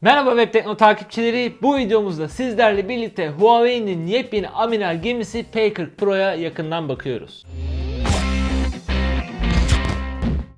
Merhaba Web Tekno takipçileri. Bu videomuzda sizlerle birlikte Huawei'nin yepyeni amiral gemisi P40 Pro'ya yakından bakıyoruz.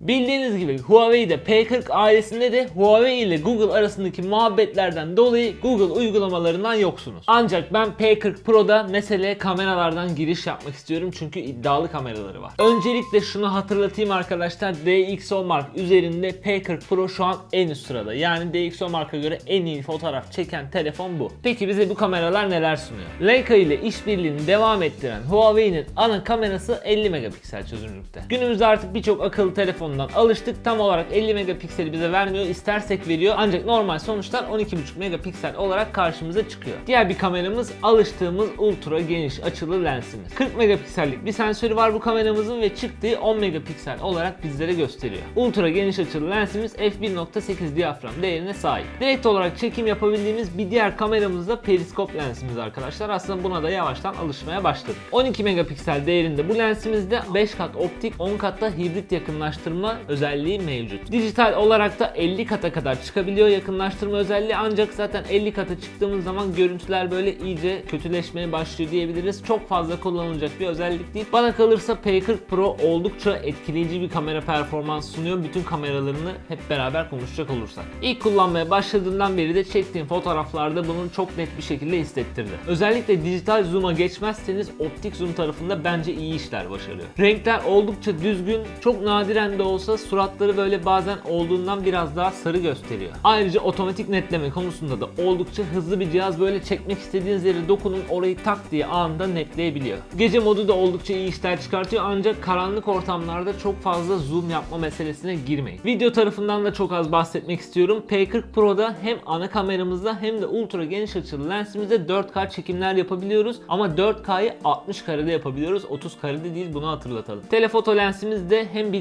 Bildiğiniz gibi Huawei'de P40 ailesinde de Huawei ile Google arasındaki muhabbetlerden dolayı Google uygulamalarından yoksunuz. Ancak ben P40 Pro'da meseleye kameralardan giriş yapmak istiyorum çünkü iddialı kameraları var. Öncelikle şunu hatırlatayım arkadaşlar DxO Mark üzerinde P40 Pro şu an en üst sırada. Yani DxO Mark'a göre en iyi fotoğraf çeken telefon bu. Peki bize bu kameralar neler sunuyor? Leica ile işbirliğini devam ettiren Huawei'nin ana kamerası 50 megapiksel çözünürlükte. Günümüzde artık birçok akıllı telefondan alıştık. Tam olarak 50 megapikseli bize vermiyor. İstersek veriyor. Ancak normal sonuçlar 12,5 megapiksel olarak karşımıza çıkıyor. Diğer bir kameramız alıştığımız ultra geniş açılı lensimiz. 40 megapiksellik bir sensörü var bu kameramızın ve çıktığı 10 megapiksel olarak bizlere gösteriyor. Ultra geniş açılı lensimiz f1.8 diyafram değerine sahip. Direkt olarak çekim yapabildiğimiz bir diğer kameramız da periskop lensimiz arkadaşlar. Aslında buna da yavaştan alışmaya başladık. 12 megapiksel değerinde bu lensimizde 5 kat optik 10 katta hibrit yakınlaştırma özelliği mevcut. Dijital olarak da 50 kata kadar çıkabiliyor yakınlaştırma özelliği ancak zaten 50 kata çıktığımız zaman görüntüler böyle iyice kötüleşmeye başlıyor diyebiliriz. Çok fazla kullanılacak bir özellik değil. Bana kalırsa P40 Pro oldukça etkileyici bir kamera performans sunuyor. Bütün kameralarını hep beraber konuşacak olursak. İlk kullanmaya başladığından beri de çektiğim fotoğraflarda bunu çok net bir şekilde hissettirdi. Özellikle dijital zoom'a geçmezseniz optik zoom tarafında bence iyi işler başarıyor. Renkler oldukça düzgün, çok nadiren de olsa suratları böyle bazen olduğundan biraz daha sarı gösteriyor. Ayrıca otomatik netleme konusunda da oldukça hızlı bir cihaz böyle çekmek istediğiniz yere dokunun orayı tak diye anında netleyebiliyor. Gece modu da oldukça iyi işler çıkartıyor ancak karanlık ortamlarda çok fazla zoom yapma meselesine girmeyin. Video tarafından da çok az bahsetmek istiyorum. P40 Pro'da hem ana kameramızda hem de ultra geniş açılı lensimizde 4K çekimler yapabiliyoruz ama 4K'yı 60 karede yapabiliyoruz. 30 karede değil bunu hatırlatalım. Telefoto lensimiz de hem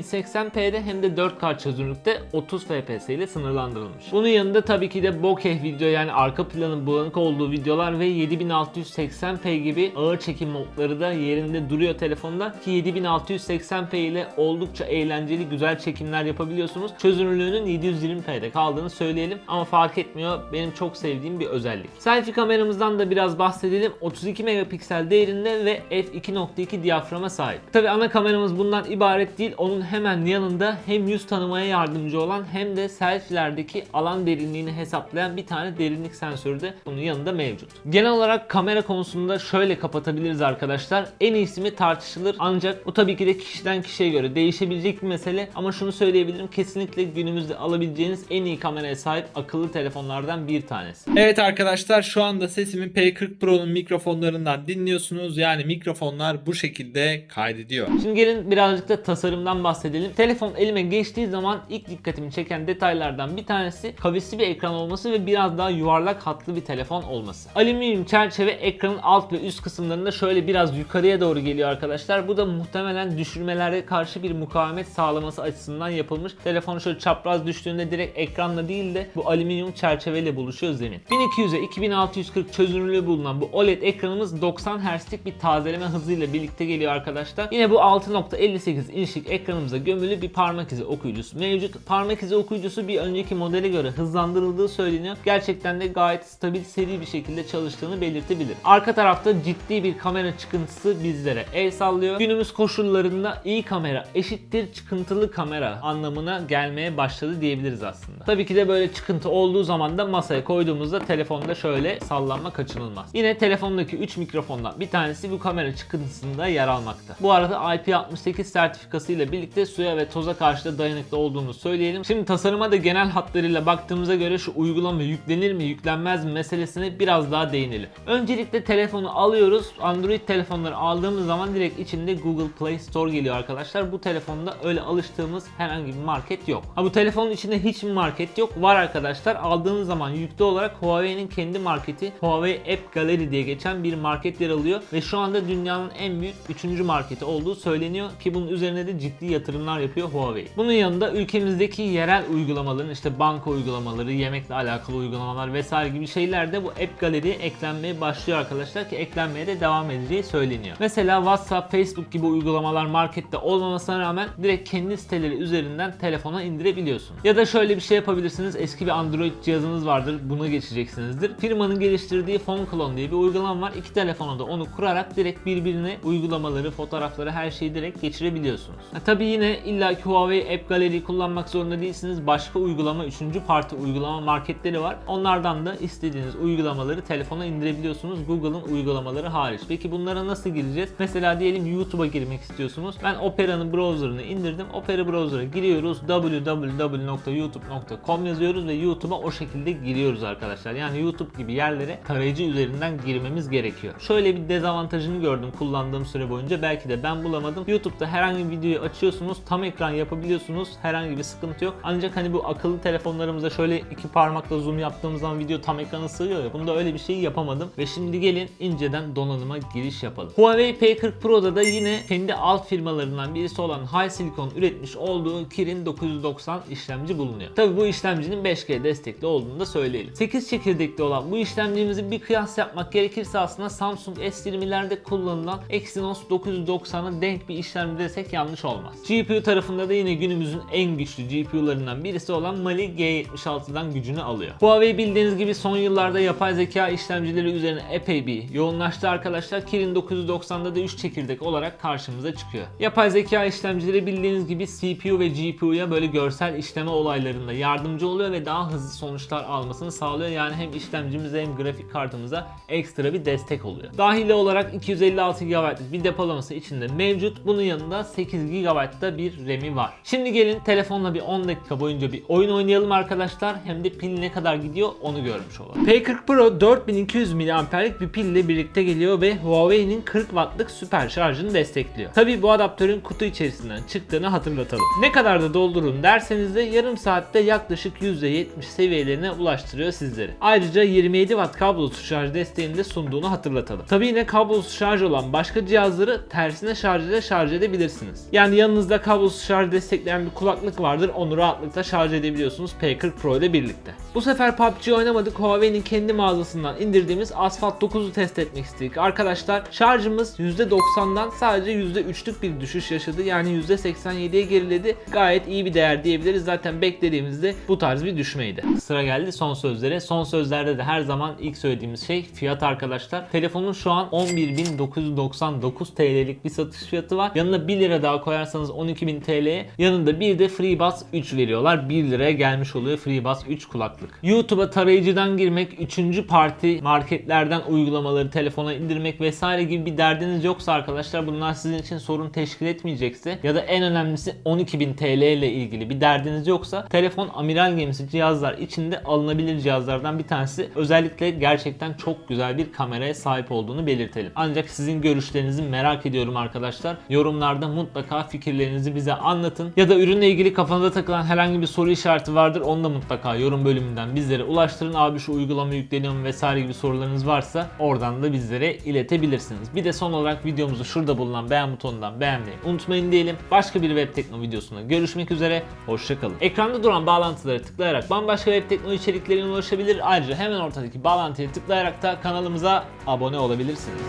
1080p'de hem de 4K çözünürlükte 30 fps ile sınırlandırılmış. Bunun yanında tabii ki de bokeh video yani arka planın bulanık olduğu videolar ve 7680p gibi ağır çekim modları da yerinde duruyor telefonda ki 7680p ile oldukça eğlenceli güzel çekimler yapabiliyorsunuz. Çözünürlüğünün 720p'de kaldığını söyleyelim ama fark etmiyor. Benim çok sevdiğim bir özellik. Selfie kameramızdan da biraz bahsedelim. 32 megapiksel değerinde ve f2.2 diyaframa sahip. Tabii ana kameramız bundan ibaret değil. Onun hemen yanında hem yüz tanımaya yardımcı olan hem de selfie'lerdeki alan derinliğini hesaplayan bir tane derinlik sensörü de bunun yanında mevcut. Genel olarak kamera konusunda şöyle kapatabiliriz arkadaşlar. En iyisi mi tartışılır ancak bu tabii ki de kişiden kişiye göre değişebilecek bir mesele ama şunu söyleyebilirim kesinlikle günümüzde alabileceğiniz en iyi kameraya sahip akıllı telefonlardan bir tanesi. Evet arkadaşlar şu anda sesimi P40 Pro'nun mikrofonlarından dinliyorsunuz. Yani mikrofonlar bu şekilde kaydediyor. Şimdi gelin birazcık da tasarımdan bahsedelim. Telefon elime geçtiği zaman ilk dikkatimi çeken detaylardan bir tanesi kavisli bir ekran olması ve biraz daha yuvarlak hatlı bir telefon olması. Alüminyum çerçeve ekranın alt ve üst kısımlarında şöyle biraz yukarıya doğru geliyor arkadaşlar. Bu da muhtemelen düşürmelere karşı bir mukavemet sağlaması açısından yapılmış. Telefon şöyle çapraz düştüğünde direkt ekranla değil de bu alüminyum çerçeveyle buluşuyor zemin. 1200'e 2640 çözünürlüğü bulunan bu OLED ekranımız 90 Hz'lik bir tazeleme hızıyla birlikte geliyor arkadaşlar. Yine bu 6.58 inçlik ekranımıza gömülü bir parmak izi okuyucusu mevcut. Parmak izi okuyucusu bir önceki modele göre hızlandırıldığı söyleniyor. Gerçekten de gayet stabil seri bir şekilde çalıştığını belirtebilir. Arka tarafta ciddi bir kamera çıkıntısı bizlere el sallıyor. Günümüz koşullarında iyi kamera eşittir çıkıntılı kamera anlamına gelmeye başladı diyebiliriz aslında. Tabii ki de böyle çıkıntı olduğu zaman da masaya koyduğumuzda telefonda şöyle sallanma kaçınılmaz. Yine telefondaki 3 mikrofondan bir tanesi bu kamera çıkıntısında yer almakta. Bu arada IP68 sertifikası ile birlikte suya ve toza karşı da dayanıklı olduğunu söyleyelim. Şimdi tasarıma da genel hatlarıyla baktığımıza göre şu uygulama yüklenir mi yüklenmez mi meselesine biraz daha değinelim. Öncelikle telefonu alıyoruz. Android telefonları aldığımız zaman direkt içinde Google Play Store geliyor arkadaşlar. Bu telefonda öyle alıştığımız herhangi bir market yok. Ha bu telefonun içinde hiç market yok? Var arkadaşlar. Aldığınız zaman yüklü olarak Huawei'nin kendi marketi Huawei App Gallery diye geçen bir market yer alıyor ve şu anda dünyanın en büyük 3. marketi olduğu söyleniyor ki bunun üzerine de ciddi yatırımlar yapıyor Huawei. Bunun yanında ülkemizdeki yerel uygulamaların işte banka uygulamaları, yemekle alakalı uygulamalar vesaire gibi şeyler de bu App Gallery'ye eklenmeye başlıyor arkadaşlar ki eklenmeye de devam edeceği söyleniyor. Mesela WhatsApp, Facebook gibi uygulamalar markette olmamasına rağmen direkt kendi siteleri üzerinden telefona indirebiliyorsunuz. Ya da şöyle bir şey yapabilirsiniz. Eski bir Android cihazınız vardır. Buna geçeceksinizdir. Firmanın geliştirdiği Phone Clone diye bir uygulama var. İki telefona da onu kurarak direkt birbirine uygulamaları, fotoğrafları her şeyi direkt geçirebiliyorsunuz. Ha, tabii yine illaki Huawei App Gallery kullanmak zorunda değilsiniz. Başka uygulama, üçüncü parti uygulama marketleri var. Onlardan da istediğiniz uygulamaları telefona indirebiliyorsunuz. Google'ın uygulamaları hariç. Peki bunlara nasıl gireceğiz? Mesela diyelim YouTube'a girmek istiyorsunuz. Ben Opera'nın browser'ını indirdim. Opera browser'a giriyoruz. www.youtube.com yazıyoruz ve YouTube'a o şekilde giriyoruz arkadaşlar. Yani YouTube gibi yerlere tarayıcı üzerinden girmemiz gerekiyor. Şöyle bir dezavantajını gördüm kullandığım süre boyunca. Belki de ben bulamadım. YouTube'da herhangi bir videoyu açıyorsunuz. Tam ekran yapabiliyorsunuz. Herhangi bir sıkıntı yok. Ancak hani bu akıllı telefonlarımıza şöyle iki parmakla zoom yaptığımız zaman video tam ekrana sığıyor ya. Bunda öyle bir şey yapamadım. Ve şimdi gelin inceden donanıma giriş yapalım. Huawei P40 Pro'da da yine kendi alt firmalarından birisi olan HiSilicon üretmiş olduğu Kirin 990 işlemci bulunuyor. Tabi bu işlemcinin 5G destekli olduğunu da söyleyelim. 8 çekirdekli olan bu işlemcimizi bir kıyas yapmak gerekirse aslında Samsung S20'lerde kullanılan Exynos 990'a denk bir işlemci desek yanlış olmaz. GPU tarafında da yine günümüzün en güçlü GPU'larından birisi olan Mali G76'dan gücünü alıyor. Huawei bildiğiniz gibi son yıllarda yapay zeka işlemcileri üzerine epey bir yoğunlaştı arkadaşlar. Kirin 990'da da 3 çekirdek olarak karşımıza çıkıyor. Yapay zeka işlemcileri bildiğiniz gibi CPU ve GPU'ya böyle görsel işleme olaylarında yardımcı oluyor ve daha hızlı sonuçlar almasını sağlıyor. Yani hem işlemcimize hem grafik kartımıza ekstra bir destek oluyor. Dahili olarak 256 GB'lık bir depolaması içinde mevcut. Bunun yanında 8 GB'da bir RAM'i var. Şimdi gelin telefonla bir 10 dakika boyunca bir oyun oynayalım arkadaşlar. Hem de pil ne kadar gidiyor onu görmüş olalım. P40 Pro 4200 mAh'lik bir pille birlikte geliyor ve Huawei'nin 40 Watt'lık süper şarjını destekliyor. Tabi bu adaptörün kutu içerisinden çıktığını hatırlatalım. Ne kadar da doldurun derseniz de yarım saatte yaklaşık %70 seviyelerine ulaştırıyor sizleri. Ayrıca 27 Watt kablosuz şarj desteğini de sunduğunu hatırlatalım. Tabi yine kablosuz şarj olan başka cihazları tersine şarj ile şarj edebilirsiniz. Yani yanınızda kablosuz şarj destekleyen bir kulaklık vardır onu rahatlıkla şarj edebiliyorsunuz P40 Pro ile birlikte. Bu sefer PUBG oynamadık Huawei'nin kendi mağazasından indirdiğimiz Asphalt 9'u test etmek istedik. Arkadaşlar şarjımız %90'dan sadece %3'lük bir düşüş yaşadı. Yani %87'ye geriledi. Gayet iyi bir değer diyebiliriz. Zaten beklediğimizde bu tarz bir düşmeydi. Sıra geldi son sözlere. Son sözlerde de her zaman ilk söylediğimiz şey fiyat arkadaşlar. Telefonun şu an 11.999 TL'lik bir satış fiyatı var. Yanına 1 lira daha koyarsanız 12.000 TL'ye yanında bir de FreeBuds 3 veriyorlar. 1 liraya gelmiş oluyor FreeBuds 3 kulaklık. YouTube'a tarayıcıdan girmek, 3. parti marketlerden uygulamaları telefona indirmek vesaire gibi bir derdiniz yoksa arkadaşlar bunlar sizin için sorun teşkil etmeyecekse ya da en önemlisi 12.000 TL ile ilgili bir derdiniz yoksa telefon amiral gemisi cihazlar içinde alınabilir cihazlardan bir tanesi. Özellikle gerçekten çok güzel bir kameraya sahip olduğunu belirtelim. Ancak sizin görüşlerinizi merak ediyorum arkadaşlar. Yorumlarda mutlaka fikirlerinizi bize anlatın. Ya da ürünle ilgili kafanıza takılan herhangi bir soru işareti vardır. Onu da mutlaka yorum bölümünden bizlere ulaştırın. Abi şu uygulama yükleniyor vesaire gibi sorularınız varsa oradan da bizlere iletebilirsiniz. Bir de son olarak videomuzu şurada bulunan beğen butonundan beğenmeyi unutmayın diyelim. Başka bir web tekno videosunda görüşmek üzere. Hoşçakalın. Ekranda duran bağlantıları tıklayarak bambaşka web tekno içeriklerine ulaşabilir. Ayrıca hemen ortadaki bağlantıya tıklayarak da kanalımıza abone olabilirsiniz.